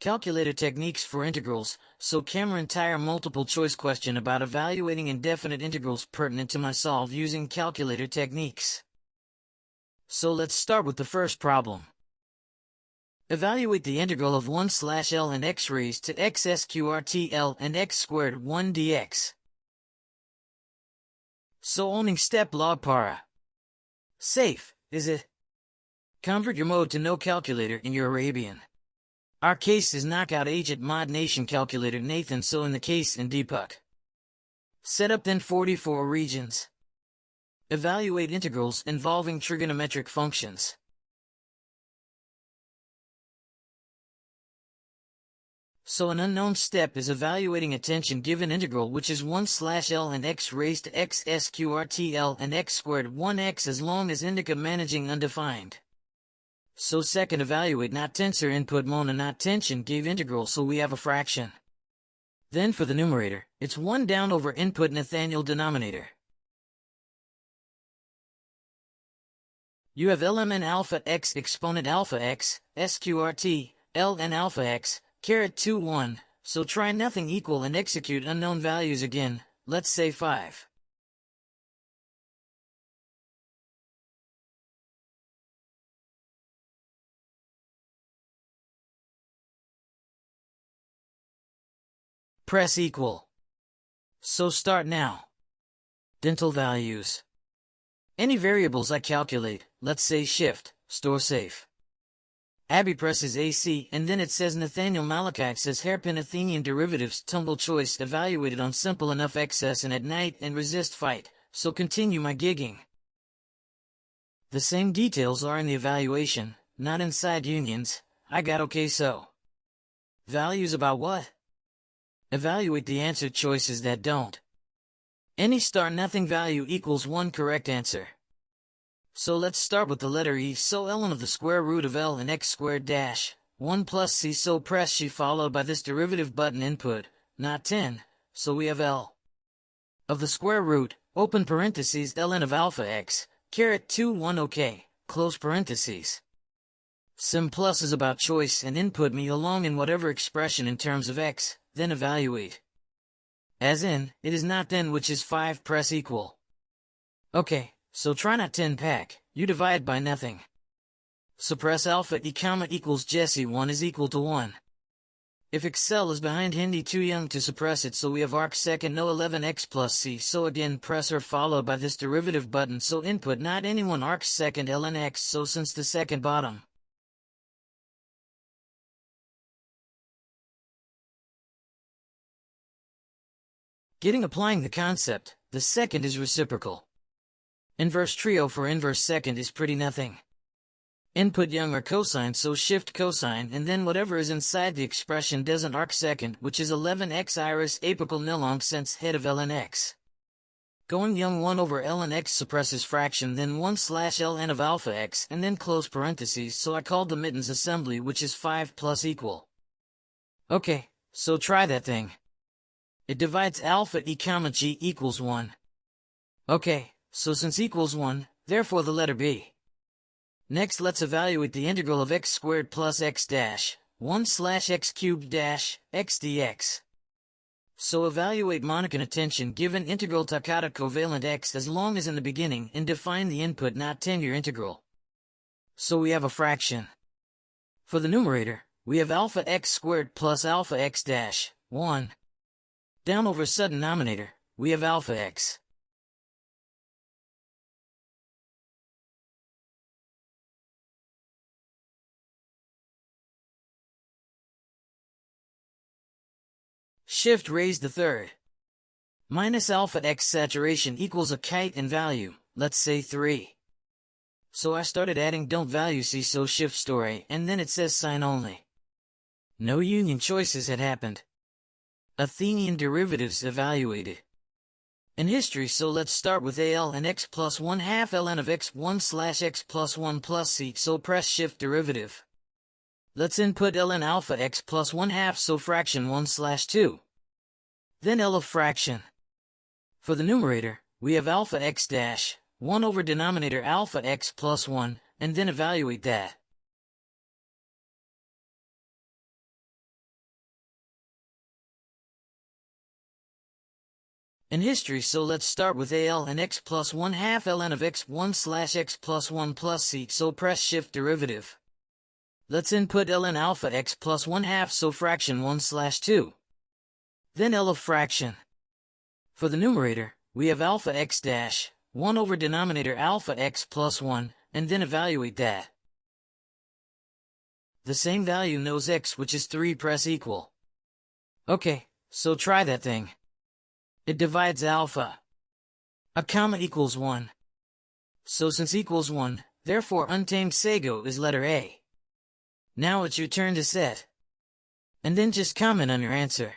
Calculator techniques for integrals, so Cameron entire multiple choice question about evaluating indefinite integrals pertinent to my solve using calculator techniques. So let's start with the first problem. Evaluate the integral of 1 slash L and x raised to x sqrt L and x squared 1 dx. So owning step log para. Safe, is it? Convert your mode to no calculator in your Arabian. Our case is knockout agent mod nation calculator Nathan so in the case in Deepak. Set up then 44 regions. Evaluate integrals involving trigonometric functions. So an unknown step is evaluating a tension given integral which is 1 slash L and x raised to x sqrt L and x squared 1x as long as indica managing undefined. So second evaluate not tensor input mona not tension gave integral so we have a fraction. Then for the numerator, it's 1 down over input Nathaniel denominator. You have lmn alpha x exponent alpha x, sqrt, ln alpha x, caret 2 1, so try nothing equal and execute unknown values again, let's say 5. Press equal. So start now. Dental values. Any variables I calculate, let's say shift, store safe. Abby presses AC and then it says Nathaniel Malachite says hairpin Athenian derivatives tumble choice evaluated on simple enough excess and at night and resist fight, so continue my gigging. The same details are in the evaluation, not inside unions, I got okay so. Values about what? Evaluate the answer choices that don't. Any star nothing value equals one correct answer. So let's start with the letter E. So ln of the square root of L and x squared dash 1 plus C. So press she followed by this derivative button input, not 10, so we have L of the square root, open parentheses ln of alpha x, caret 2 1 ok, close parentheses. Sim plus is about choice and input me along in whatever expression in terms of x, then evaluate. As in, it is not then which is 5 press equal. Okay, so try not 10 pack, you divide by nothing. Suppress alpha e comma equals Jesse 1 is equal to 1. If Excel is behind Hindi too young to suppress it so we have arc second no 11x plus c so again press or followed by this derivative button so input not anyone arc second ln x so since the second bottom. Getting applying the concept, the second is reciprocal. Inverse trio for inverse second is pretty nothing. Input young or cosine so shift cosine and then whatever is inside the expression doesn't arc second which is 11x iris apical nilong sense head of ln x. Going young 1 over ln x suppresses fraction then 1 slash ln of alpha x and then close parentheses so I called the mittens assembly which is 5 plus equal. Okay, so try that thing. It divides alpha e comma g equals 1. Okay, so since equals 1, therefore the letter b. Next let's evaluate the integral of x squared plus x dash, 1 slash x cubed dash, x dx. So evaluate Monacan attention given integral Takata covalent x as long as in the beginning and define the input not tenure integral. So we have a fraction. For the numerator, we have alpha x squared plus alpha x dash, 1. Down over sudden denominator, we have alpha x. Shift raised the third. Minus alpha x saturation equals a kite in value, let's say 3. So I started adding don't value see so shift story and then it says sign only. No union choices had happened. Athenian derivatives evaluated. In history so let's start with AL and x plus 1 half ln of x 1 slash x plus 1 plus c so press shift derivative. Let's input ln alpha x plus 1 half so fraction 1 slash 2. Then L of fraction. For the numerator, we have alpha x dash, 1 over denominator alpha x plus 1, and then evaluate that. In history so let's start with AL and x plus 1 half ln of x1 slash x plus 1 plus c so press shift derivative. Let's input ln alpha x plus 1 half so fraction 1 slash 2. Then L of fraction. For the numerator, we have alpha x dash, 1 over denominator alpha x plus 1, and then evaluate that. The same value knows x which is 3 press equal. Okay, so try that thing. It divides alpha. A comma equals 1. So since equals 1, therefore untamed sago is letter A. Now it's your turn to set. And then just comment on your answer.